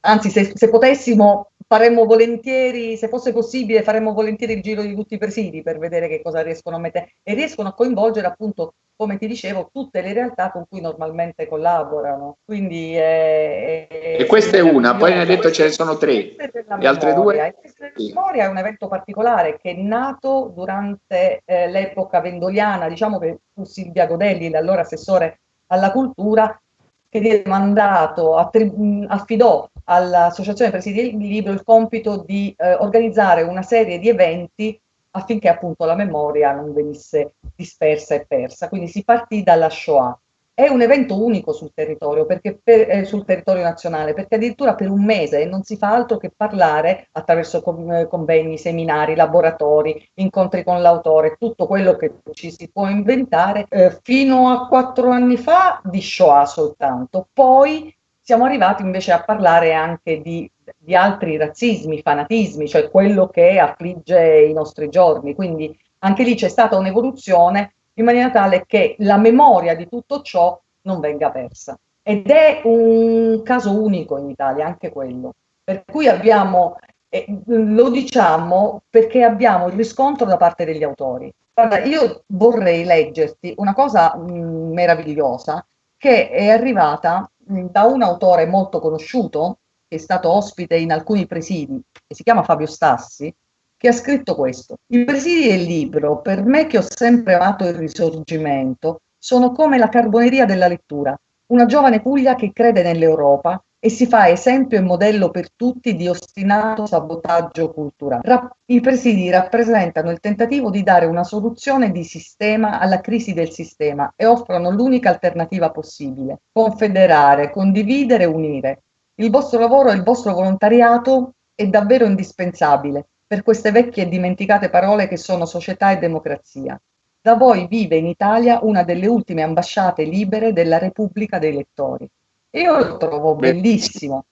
anzi, se, se, potessimo, faremmo volentieri, se fosse possibile, faremmo volentieri il giro di tutti i presidi per vedere che cosa riescono a mettere e riescono a coinvolgere appunto come ti dicevo, tutte le realtà con cui normalmente collaborano. Quindi è, è e questa è una, poi ne hai detto ce ne sono tre. Le altre due? La memoria è un evento particolare che è nato durante eh, l'epoca vendoliana, diciamo che fu Silvia Godelli, l'allora assessore alla cultura, che diede mandato, affidò all'Associazione Presidi del Libro il compito di eh, organizzare una serie di eventi affinché appunto la memoria non venisse dispersa e persa. Quindi si partì dalla Shoah. È un evento unico sul territorio, perché per, eh, sul territorio nazionale, perché addirittura per un mese non si fa altro che parlare attraverso convegni, seminari, laboratori, incontri con l'autore, tutto quello che ci si può inventare. Eh, fino a quattro anni fa di Shoah soltanto, poi siamo arrivati invece a parlare anche di di altri razzismi, fanatismi, cioè quello che affligge i nostri giorni. Quindi anche lì c'è stata un'evoluzione in maniera tale che la memoria di tutto ciò non venga persa. Ed è un caso unico in Italia, anche quello. Per cui abbiamo, eh, lo diciamo perché abbiamo il riscontro da parte degli autori. Guarda, io vorrei leggerti una cosa mh, meravigliosa che è arrivata da un autore molto conosciuto, che è stato ospite in alcuni presidi, che si chiama Fabio Stassi, che ha scritto questo. I presidi del libro, per me che ho sempre amato il risorgimento, sono come la carboneria della lettura, una giovane Puglia che crede nell'Europa e si fa esempio e modello per tutti di ostinato sabotaggio culturale. I presidi rappresentano il tentativo di dare una soluzione di sistema alla crisi del sistema e offrono l'unica alternativa possibile, confederare, condividere, unire. Il vostro lavoro e il vostro volontariato è davvero indispensabile per queste vecchie e dimenticate parole che sono società e democrazia. Da voi vive in Italia una delle ultime ambasciate libere della Repubblica dei Lettori. Io lo trovo bellissimo.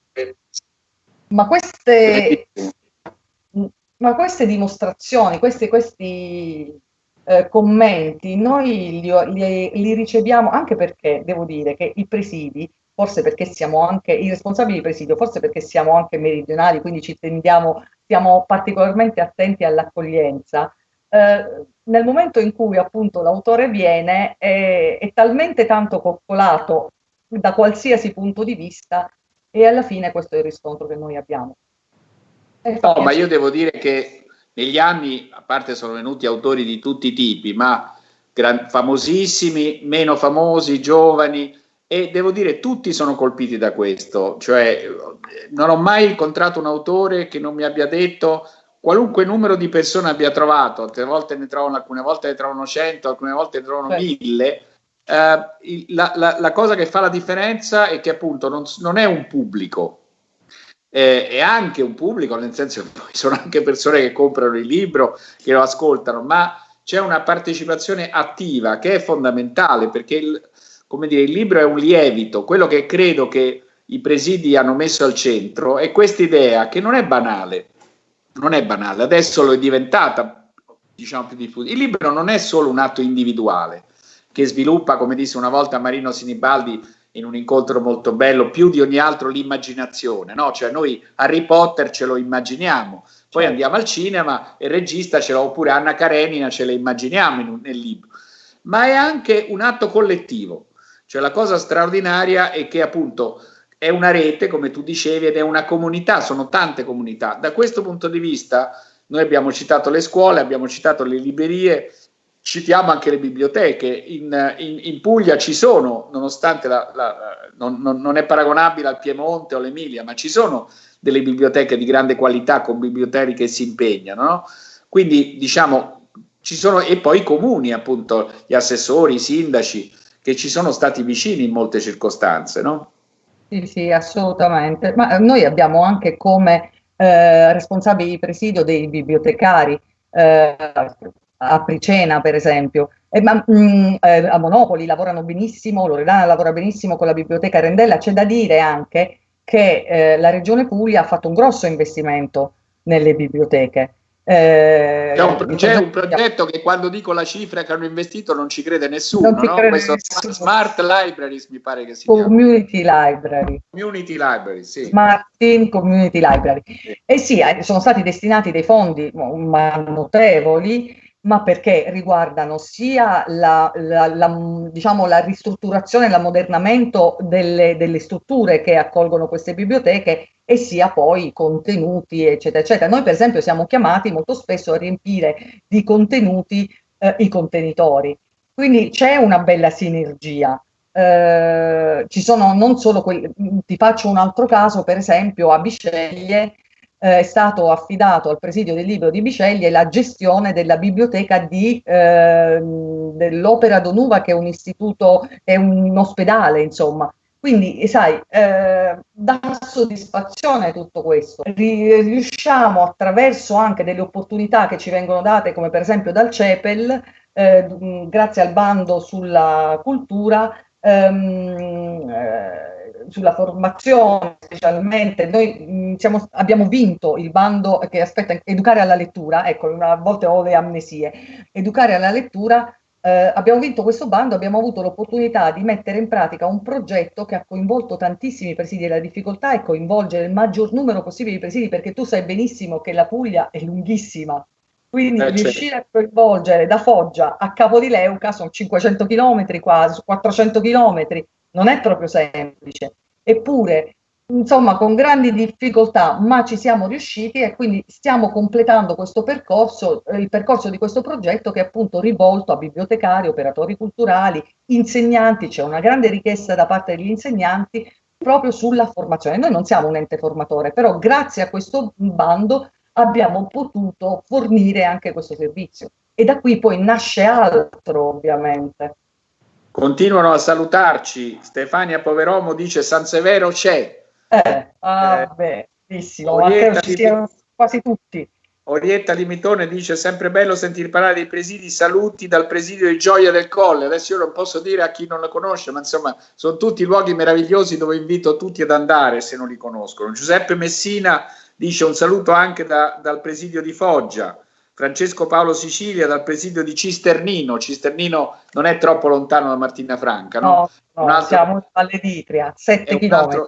Ma queste, ma queste dimostrazioni, questi, questi eh, commenti, noi li, li, li, riceviamo anche perché devo dire che i presidi forse perché siamo anche i responsabili di presidio, forse perché siamo anche meridionali, quindi ci tendiamo, siamo particolarmente attenti all'accoglienza. Eh, nel momento in cui appunto l'autore viene è, è talmente tanto coccolato da qualsiasi punto di vista e alla fine questo è il riscontro che noi abbiamo. No, ma io devo dire che negli anni, a parte sono venuti autori di tutti i tipi, ma famosissimi, meno famosi, giovani, e devo dire tutti sono colpiti da questo, cioè non ho mai incontrato un autore che non mi abbia detto qualunque numero di persone abbia trovato, altre volte ne trovano, alcune volte ne trovano 100, alcune volte ne trovano 1000, eh, la, la, la, cosa che fa la differenza è che appunto non, non è un pubblico, eh, è anche un pubblico, nel senso che poi sono anche persone che comprano il libro, che lo ascoltano, ma c'è una partecipazione attiva che è fondamentale perché il, dire, il libro è un lievito, quello che credo che i presidi hanno messo al centro è questa idea che non è banale, non è banale, adesso lo è diventata, diciamo più diffusa. Il libro non è solo un atto individuale che sviluppa, come disse una volta Marino Sinibaldi in un incontro molto bello, più di ogni altro l'immaginazione, no? Cioè noi Harry Potter ce lo immaginiamo, poi certo. andiamo al cinema e il regista ce l'ha, oppure Anna Karenina ce la immaginiamo in, nel libro, ma è anche un atto collettivo cioè la cosa straordinaria è che appunto è una rete, come tu dicevi, ed è una comunità, sono tante comunità. Da questo punto di vista noi abbiamo citato le scuole, abbiamo citato le librerie, citiamo anche le biblioteche. In, in, in Puglia ci sono, nonostante la, la, non, non, è paragonabile al Piemonte o all'Emilia, ma ci sono delle biblioteche di grande qualità con biblioteche che si impegnano. No? Quindi diciamo, ci sono, e poi i comuni, appunto, gli assessori, i sindaci, che ci sono stati vicini in molte circostanze. No? Sì, sì, assolutamente. Ma noi abbiamo anche come eh, responsabili di presidio dei bibliotecari, eh, a Pricena per esempio, e, ma, mh, mm, eh, a Monopoli lavorano benissimo, Loredana lavora benissimo con la biblioteca Rendella, c'è da dire anche che eh, la Regione Puglia ha fatto un grosso investimento nelle biblioteche, eh, c'è, un, c'è un, progetto che quando dico la cifra che hanno investito non ci crede nessuno, no? crede Questo nessuno. Smart Libraries mi pare che si Community chiama. Library. Community Library, sì. Smart Team Community Library. Sì. E sì, eh, sono stati destinati dei fondi notevoli ma perché riguardano sia la, la, la, diciamo, la ristrutturazione e l'ammodernamento delle, delle, strutture che accolgono queste biblioteche e sia poi contenuti, eccetera, eccetera. Noi per esempio siamo chiamati molto spesso a riempire di contenuti eh, i contenitori, quindi c'è una bella sinergia. Eh, ci sono non solo quelli, ti faccio un altro caso, per esempio a Bisceglie eh, è stato affidato al presidio del libro di Biceglie la gestione della biblioteca di, eh, dell'Opera Donuva, che è un istituto, è un ospedale, insomma. Quindi, sai, eh, dà soddisfazione tutto questo. Riusciamo attraverso anche delle opportunità che ci vengono date, come per esempio dal CEPEL, eh, grazie al bando sulla cultura, ehm, eh, sulla formazione specialmente, noi mh, mm, siamo, abbiamo vinto il bando che aspetta educare alla lettura, ecco, a volte ho le amnesie, educare alla lettura, eh, abbiamo vinto questo bando, abbiamo avuto l'opportunità di mettere in pratica un progetto che ha coinvolto tantissimi presidi, la difficoltà è coinvolgere il maggior numero possibile di presidi, perché tu sai benissimo che la Puglia è lunghissima, quindi eh, riuscire certo. a coinvolgere da Foggia a Capo di Leuca sono 500 km quasi, 400 km, non è proprio semplice. Eppure, insomma, con grandi difficoltà, ma ci siamo riusciti e quindi stiamo completando questo percorso, eh, il percorso di questo progetto che è appunto rivolto a bibliotecari, operatori culturali, insegnanti, c'è una grande richiesta da parte degli insegnanti proprio sulla formazione. Noi non siamo un ente formatore, però grazie a questo bando abbiamo potuto fornire anche questo servizio. E da qui poi nasce altro, ovviamente. Continuano a salutarci. Stefania Poveromo dice San Severo c'è. Eh, ah, eh, beh, benissimo. Orietta ci siano quasi tutti. Orietta Limitone dice sempre bello sentire parlare dei presidi, saluti dal presidio di Gioia del Colle. Adesso io non posso dire a chi non la conosce, ma insomma sono tutti luoghi meravigliosi dove invito tutti ad andare se non li conoscono. Giuseppe Messina dice un saluto anche da, dal presidio di Foggia. Francesco Paolo Sicilia dal presidio di Cisternino. Cisternino non è troppo lontano da Martina Franca, no? No, no altro, siamo all'Editria, 7 km.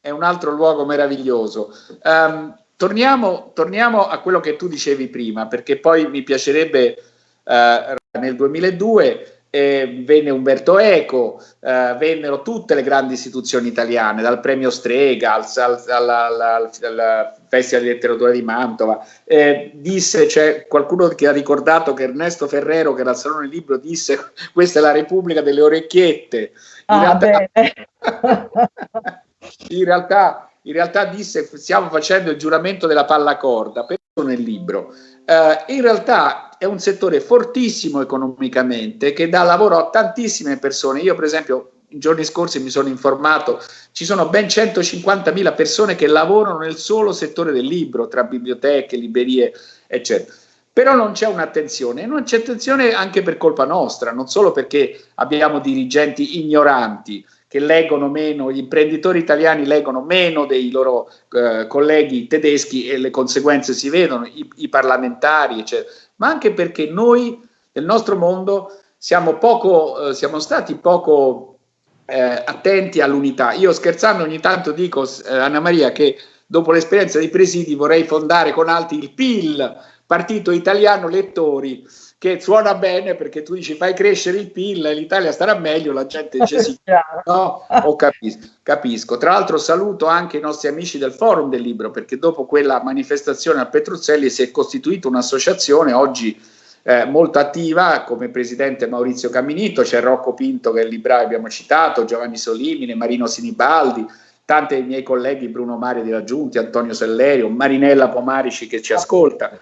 È un altro luogo meraviglioso. Um, torniamo, torniamo, a quello che tu dicevi prima, perché poi mi piacerebbe uh, nel 2002 eh, venne Umberto Eco, eh, vennero tutte le grandi istituzioni italiane, dal premio Strega al, al, al, al Festival di Letteratura di Mantova. Eh, disse, c'è qualcuno che ha ricordato che Ernesto Ferrero, che era al Salone del Libro, disse questa è la Repubblica delle orecchiette. In, ah, realtà, in, realtà, in realtà disse stiamo facendo il giuramento della palla corda, nel libro. Uh, in realtà è un settore fortissimo economicamente che dà lavoro a tantissime persone. Io per esempio i giorni scorsi mi sono informato, ci sono ben 150.000 persone che lavorano nel solo settore del libro, tra biblioteche, librerie, eccetera. Però non c'è un'attenzione, non c'è attenzione anche per colpa nostra, non solo perché abbiamo dirigenti ignoranti, che leggono meno, gli imprenditori italiani leggono meno dei loro eh, colleghi tedeschi e le conseguenze si vedono, i, i parlamentari, eccetera, ma anche perché noi nel nostro mondo siamo, poco, eh, siamo stati poco eh, attenti all'unità. Io scherzando ogni tanto dico, eh, Anna Maria, che dopo l'esperienza dei presidi vorrei fondare con altri il PIL, Partito Italiano Lettori, che suona bene perché tu dici fai crescere il PIL, l'Italia starà meglio, la gente dice sì, no, oh, capisco, capisco. Tra l'altro saluto anche i nostri amici del Forum del Libro perché dopo quella manifestazione a Petruzzelli si è costituita un'associazione oggi eh, molto attiva come presidente Maurizio Camminito, c'è Rocco Pinto che è il libraio abbiamo citato, Giovanni Solimine, Marino Sinibaldi, tanti dei miei colleghi Bruno Mario di Raggiunti, Antonio Sellerio, Marinella Pomarici che ci ascolta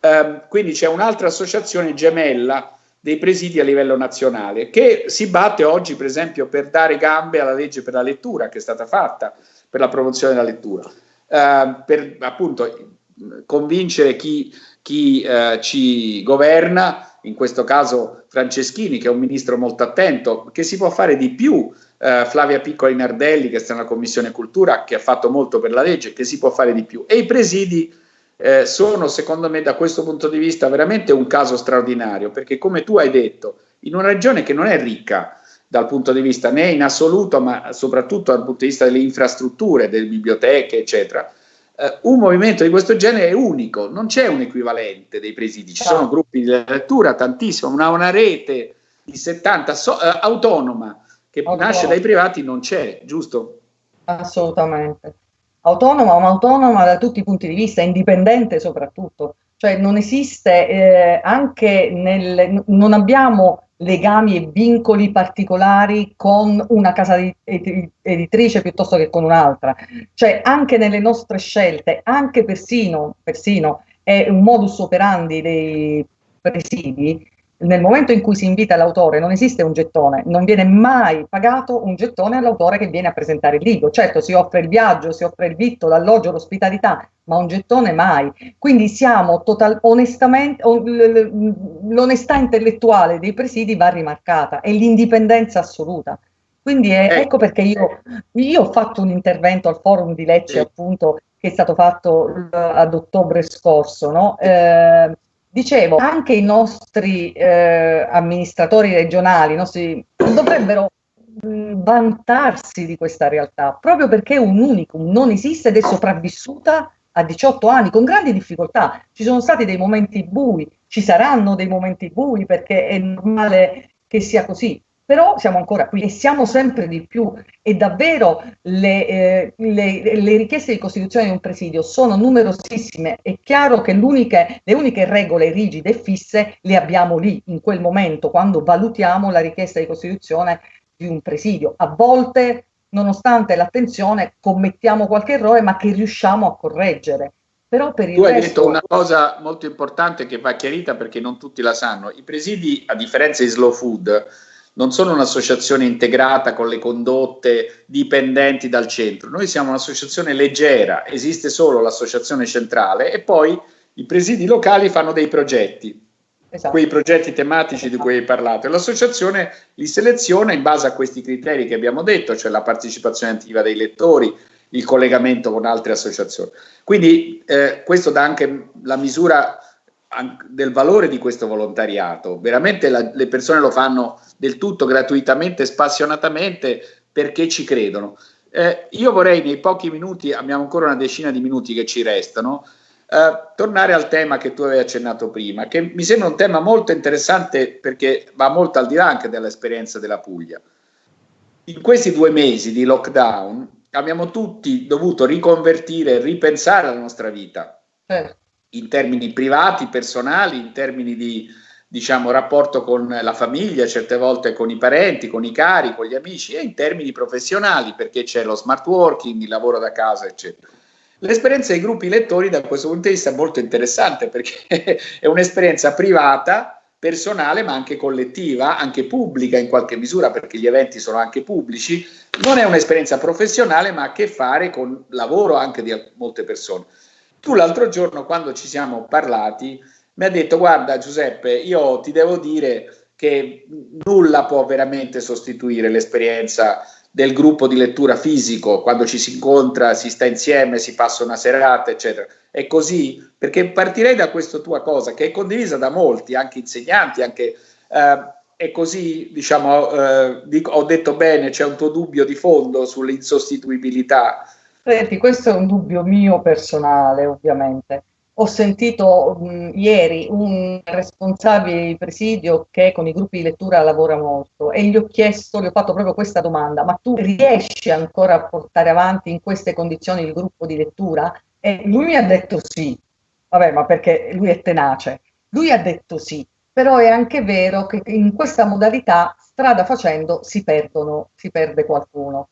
eh, quindi c'è un'altra associazione gemella dei presidi a livello nazionale che si batte oggi per esempio per dare gambe alla legge per la lettura che è stata fatta per la promozione della lettura, eh, per appunto convincere chi, chi eh, ci governa, in questo caso Franceschini che è un ministro molto attento, che si può fare di più, eh, Flavia Piccoli Nardelli che sta nella Commissione Cultura che ha fatto molto per la legge, che si può fare di più. E i presidi eh, sono secondo me da questo punto di vista veramente un caso straordinario, perché come tu hai detto, in una regione che non è ricca dal punto di vista né in assoluto, ma soprattutto dal punto di vista delle infrastrutture, delle biblioteche, eccetera, eh, un movimento di questo genere è unico, non c'è un equivalente dei presidi, ci sono gruppi di lettura, tantissimo, una, una rete di 70 so, eh, autonoma che autonoma. nasce dai privati non c'è, giusto? Assolutamente autonoma, ma autonoma da tutti i punti di vista, indipendente soprattutto. Cioè non esiste eh, anche nel, non abbiamo legami e vincoli particolari con una casa editrice piuttosto che con un'altra. Cioè anche nelle nostre scelte, anche persino, persino è un modus operandi dei presidi, nel momento in cui si invita l'autore non esiste un gettone, non viene mai pagato un gettone all'autore che viene a presentare il libro. Certo si offre il viaggio, si offre il vitto, l'alloggio, l'ospitalità, ma un gettone mai. Quindi siamo total, onestamente, l'onestà intellettuale dei presidi va rimarcata e l'indipendenza assoluta. Quindi è, eh. ecco perché io, io, ho fatto un intervento al forum di Lecce, appunto, che è stato fatto ad ottobre scorso, no? Eh, Dicevo, anche i nostri eh, amministratori regionali nostri, dovrebbero mh, vantarsi di questa realtà, proprio perché è un unicum, non esiste ed è sopravvissuta a 18 anni con grandi difficoltà. Ci sono stati dei momenti bui, ci saranno dei momenti bui perché è normale che sia così, però siamo ancora qui e siamo sempre di più e davvero le, eh, le, le, richieste di costituzione di un presidio sono numerosissime, è chiaro che le uniche regole rigide e fisse le abbiamo lì, in quel momento, quando valutiamo la richiesta di costituzione di un presidio. A volte, nonostante l'attenzione, commettiamo qualche errore, ma che riusciamo a correggere. Però per il tu hai resto... detto una cosa molto importante che va chiarita perché non tutti la sanno. I presidi, a differenza di Slow Food, non sono un'associazione integrata con le condotte dipendenti dal centro, noi siamo un'associazione leggera, esiste solo l'associazione centrale e poi i presidi locali fanno dei progetti, esatto. quei progetti tematici di cui hai parlato e l'associazione li seleziona in base a questi criteri che abbiamo detto, cioè la partecipazione attiva dei lettori, il collegamento con altre associazioni. Quindi eh, questo dà anche la misura del valore di questo volontariato. Veramente la, le persone lo fanno del tutto gratuitamente, spassionatamente, perché ci credono. Eh, io vorrei nei pochi minuti, abbiamo ancora una decina di minuti che ci restano, eh, tornare al tema che tu avevi accennato prima, che mi sembra un tema molto interessante perché va molto al di là anche dell'esperienza della Puglia. In questi due mesi di lockdown abbiamo tutti dovuto riconvertire ripensare la nostra vita. Eh in termini privati, personali, in termini di diciamo, rapporto con la famiglia, certe volte con i parenti, con i cari, con gli amici e in termini professionali perché c'è lo smart working, il lavoro da casa, eccetera. L'esperienza dei gruppi lettori da questo punto di vista è molto interessante perché è un'esperienza privata, personale, ma anche collettiva, anche pubblica in qualche misura perché gli eventi sono anche pubblici. Non è un'esperienza professionale, ma ha a che fare con lavoro anche di molte persone. Tu l'altro giorno, quando ci siamo parlati, mi ha detto: Guarda, Giuseppe, io ti devo dire che nulla può veramente sostituire l'esperienza del gruppo di lettura fisico, quando ci si incontra, si sta insieme, si passa una serata, eccetera. È così? Perché partirei da questa tua cosa, che è condivisa da molti, anche insegnanti, anche. Eh, è così, diciamo, eh, ho detto bene, c'è un tuo dubbio di fondo sull'insostituibilità Senti, questo è un dubbio mio personale, ovviamente. ho sentito mh, ieri un responsabile di presidio che con i gruppi di lettura lavora molto e gli ho chiesto, gli ho fatto proprio questa domanda, ma tu riesci ancora a portare avanti in queste condizioni il gruppo di lettura? E lui mi ha detto sì, vabbè, ma perché lui è tenace. Lui ha detto sì, però è anche vero che in questa modalità, strada facendo, si perdono, si perde qualcuno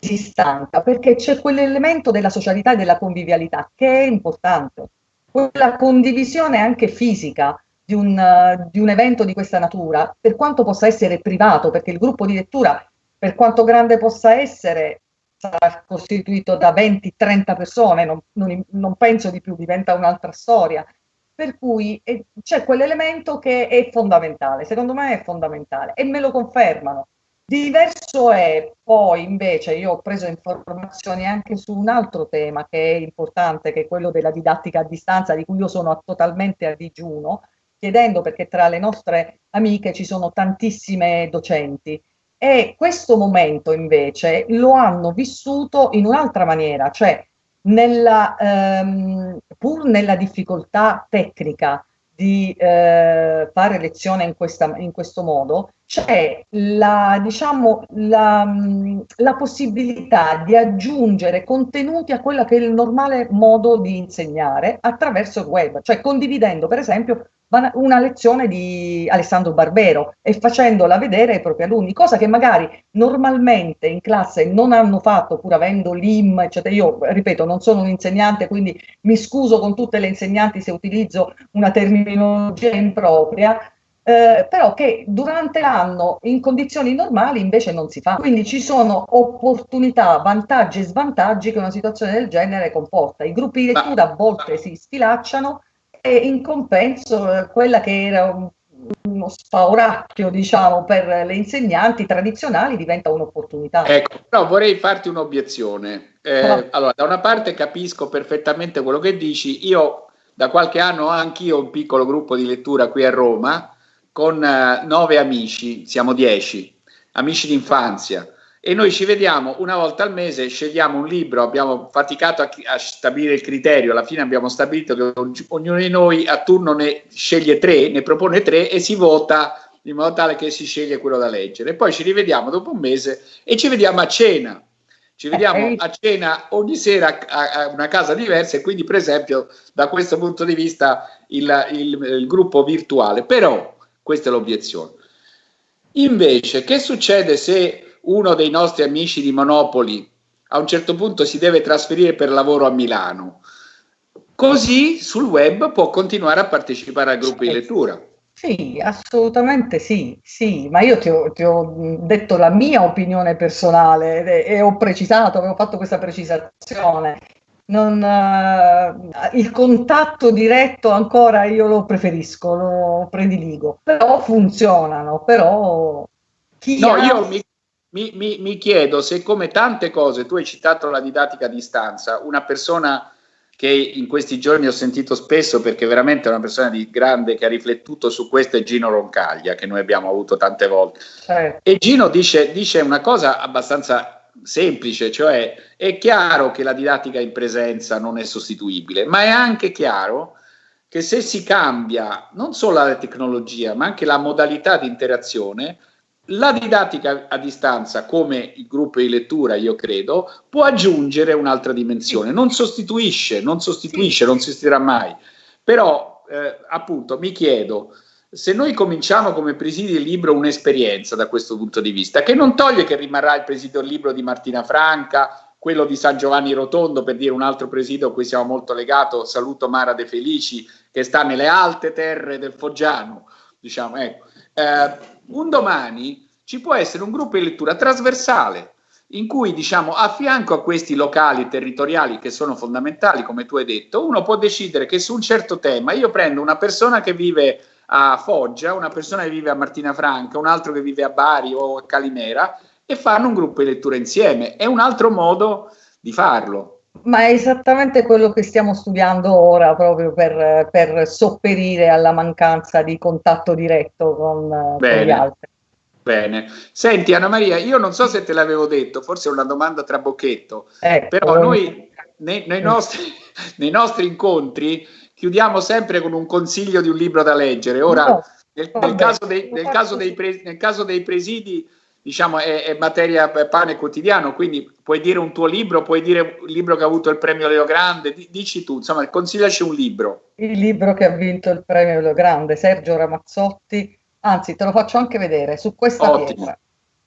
si stanca perché c'è quell'elemento della socialità e della convivialità che è importante. Quella condivisione anche fisica di un, uh, di un evento di questa natura, per quanto possa essere privato, perché il gruppo di lettura, per quanto grande possa essere, sarà costituito da 20-30 persone, non, non, non, penso di più, diventa un'altra storia. Per cui eh, c'è quell'elemento che è fondamentale, secondo me è fondamentale e me lo confermano Diverso è poi invece, io ho preso informazioni anche su un altro tema che è importante, che è quello della didattica a distanza, di cui io sono totalmente a digiuno, chiedendo perché tra le nostre amiche ci sono tantissime docenti. E questo momento invece lo hanno vissuto in un'altra maniera, cioè nella, ehm, pur nella difficoltà tecnica di eh, fare lezione in, questa, in questo modo, c'è la, diciamo, la, la, possibilità di aggiungere contenuti a quello che è il normale modo di insegnare attraverso il web, cioè condividendo per esempio una lezione di Alessandro Barbero e facendola vedere ai propri alunni, cosa che magari normalmente in classe non hanno fatto pur avendo l'IM, eccetera. Io ripeto, non sono un insegnante, quindi mi scuso con tutte le insegnanti se utilizzo una terminologia impropria, eh, però che durante l'anno in condizioni normali invece non si fa. Quindi ci sono opportunità, vantaggi e svantaggi che una situazione del genere comporta. I gruppi di lettura a volte si sfilacciano e in compenso eh, quella che era un, uno spauracchio diciamo per le insegnanti tradizionali diventa un'opportunità. Ecco, però vorrei farti un'obiezione. Eh, allora, da una parte capisco perfettamente quello che dici, io da qualche anno ho anch'io un piccolo gruppo di lettura qui a Roma, con eh, nove amici, siamo dieci, amici d'infanzia, e noi ci vediamo una volta al mese, scegliamo un libro, abbiamo faticato a, a, stabilire il criterio, alla fine abbiamo stabilito che ognuno di noi a turno ne sceglie tre, ne propone tre e si vota in modo tale che si sceglie quello da leggere. E poi ci rivediamo dopo un mese e ci vediamo a cena. Ci vediamo eh, a cena ogni sera a, a una casa diversa e quindi per esempio da questo punto di vista il, il, il gruppo virtuale. Però questa è l'obiezione. Invece, che succede se uno dei nostri amici di Monopoli a un certo punto si deve trasferire per lavoro a Milano? Così sul web può continuare a partecipare al gruppo di lettura. Sì, assolutamente sì, sì, ma io ti ho, ti ho detto la mia opinione personale e, e ho precisato, avevo fatto questa precisazione non, uh, il contatto diretto ancora io lo preferisco, lo prediligo, però funzionano, però chi No, ha... io mi, mi, mi, mi, chiedo se come tante cose, tu hai citato la didattica a distanza, una persona che in questi giorni ho sentito spesso perché veramente è una persona di grande che ha riflettuto su questo è Gino Roncaglia che noi abbiamo avuto tante volte eh. e Gino dice, dice una cosa abbastanza semplice, cioè è chiaro che la didattica in presenza non è sostituibile, ma è anche chiaro che se si cambia non solo la tecnologia, ma anche la modalità di interazione, la didattica a distanza, come il gruppo di lettura, io credo, può aggiungere un'altra dimensione, non sostituisce, non sostituisce, non sostituirà mai. Però, eh, appunto, mi chiedo, se noi cominciamo come presidio del libro un'esperienza da questo punto di vista, che non toglie che rimarrà il presidio del libro di Martina Franca, quello di San Giovanni Rotondo, per dire un altro presidio a cui siamo molto legato, saluto Mara De Felici, che sta nelle alte terre del Foggiano, diciamo, ecco. Eh, un domani ci può essere un gruppo di lettura trasversale, in cui diciamo a fianco a questi locali territoriali che sono fondamentali, come tu hai detto, uno può decidere che su un certo tema io prendo una persona che vive a Foggia, una persona che vive a Martina Franca, un altro che vive a Bari o a Calimera e fanno un gruppo di lettura insieme. È un altro modo di farlo. Ma è esattamente quello che stiamo studiando ora proprio per, per sopperire alla mancanza di contatto diretto con, con gli altri. Bene. Senti Anna Maria, io non so se te l'avevo detto, forse è una domanda trabocchetto, ecco. però noi nei, nei, nostri, nei, nostri, incontri chiudiamo sempre con un consiglio di un libro da leggere. Ora, no, nel, nel, caso dei, nel, caso pre, nel, caso dei, presidi, diciamo, è, è materia pane quotidiano, quindi puoi dire un tuo libro, puoi dire un libro che ha avuto il premio Leo Grande, dici tu, insomma, consigliaci un libro. Il libro che ha vinto il premio Leo Grande, Sergio Ramazzotti, anzi te lo faccio anche vedere, su questa Ottimo. pietra,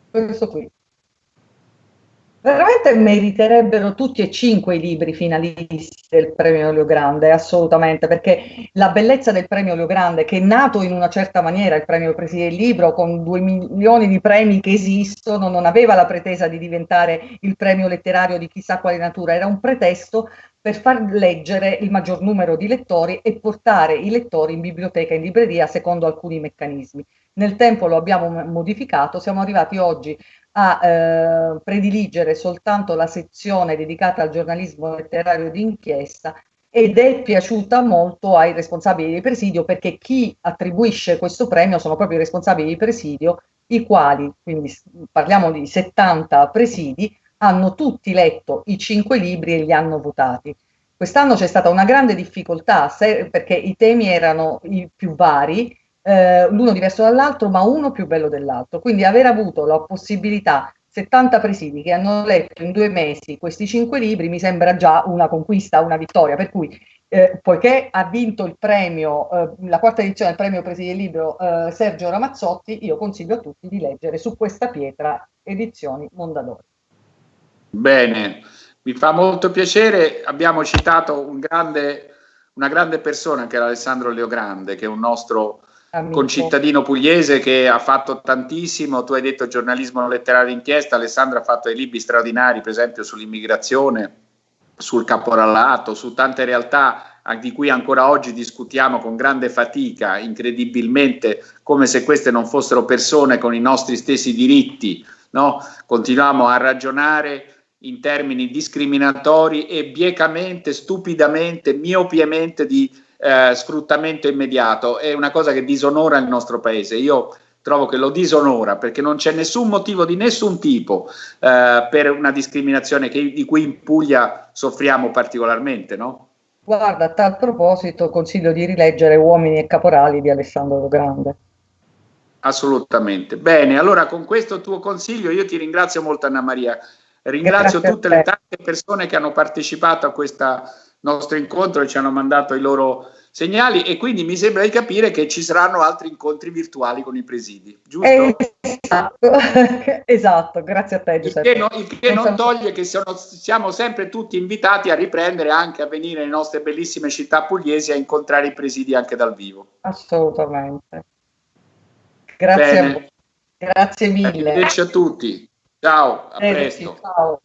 questo qui. Veramente meriterebbero tutti e cinque i libri finalisti del premio Leo Grande, assolutamente, perché la bellezza del premio Leo Grande, che è nato in una certa maniera, il premio Preside del Libro, con due milioni di premi che esistono, non aveva la pretesa di diventare il premio letterario di chissà quale natura, era un pretesto per far leggere il maggior numero di lettori e portare i lettori in biblioteca e in libreria secondo alcuni meccanismi. Nel tempo lo abbiamo modificato, siamo arrivati oggi a eh, prediligere soltanto la sezione dedicata al giornalismo letterario d'inchiesta ed è piaciuta molto ai responsabili di presidio perché chi attribuisce questo premio sono proprio i responsabili di presidio, i quali, quindi parliamo di 70 presidi, hanno tutti letto i cinque libri e li hanno votati. Quest'anno c'è stata una grande difficoltà se, perché i temi erano i più vari eh, l'uno diverso dall'altro, ma uno più bello dell'altro. Quindi aver avuto la possibilità 70 presidi che hanno letto in due mesi questi cinque libri mi sembra già una conquista, una vittoria, per cui eh, poiché ha vinto il premio, eh, la quarta edizione del premio presidi del libro eh, Sergio Ramazzotti, io consiglio a tutti di leggere su questa pietra edizioni Mondadori. Bene, mi fa molto piacere, abbiamo citato un grande, una grande persona che era Alessandro Leogrande, che è un nostro Amico. concittadino pugliese che ha fatto tantissimo, tu hai detto giornalismo letterario d'inchiesta, Alessandro ha fatto dei libri straordinari, per esempio sull'immigrazione, sul caporallato, su tante realtà di cui ancora oggi discutiamo con grande fatica, incredibilmente, come se queste non fossero persone con i nostri stessi diritti, no? continuiamo a ragionare in termini discriminatori e biecamente, stupidamente, miopiamente di eh, sfruttamento immediato, è una cosa che disonora il nostro paese. Io trovo che lo disonora perché non c'è nessun motivo di nessun tipo eh, per una discriminazione che, di cui in Puglia soffriamo particolarmente, no? Guarda, a tal proposito consiglio di rileggere Uomini e Caporali di Alessandro Grande. Assolutamente. Bene, allora con questo tuo consiglio io ti ringrazio molto Anna Maria, ringrazio tutte le tante persone che hanno partecipato a questa nostro incontro e ci hanno mandato i loro segnali e quindi mi sembra di capire che ci saranno altri incontri virtuali con i presidi, giusto? Esatto, esatto. grazie a te Giuseppe. Il che, no, il che non toglie che sono, siamo sempre tutti invitati a riprendere anche a venire nelle nostre bellissime città pugliesi a incontrare i presidi anche dal vivo. Assolutamente. Grazie, Grazie mille. Arrivederci a tutti. Ciao, a presto. Ciao.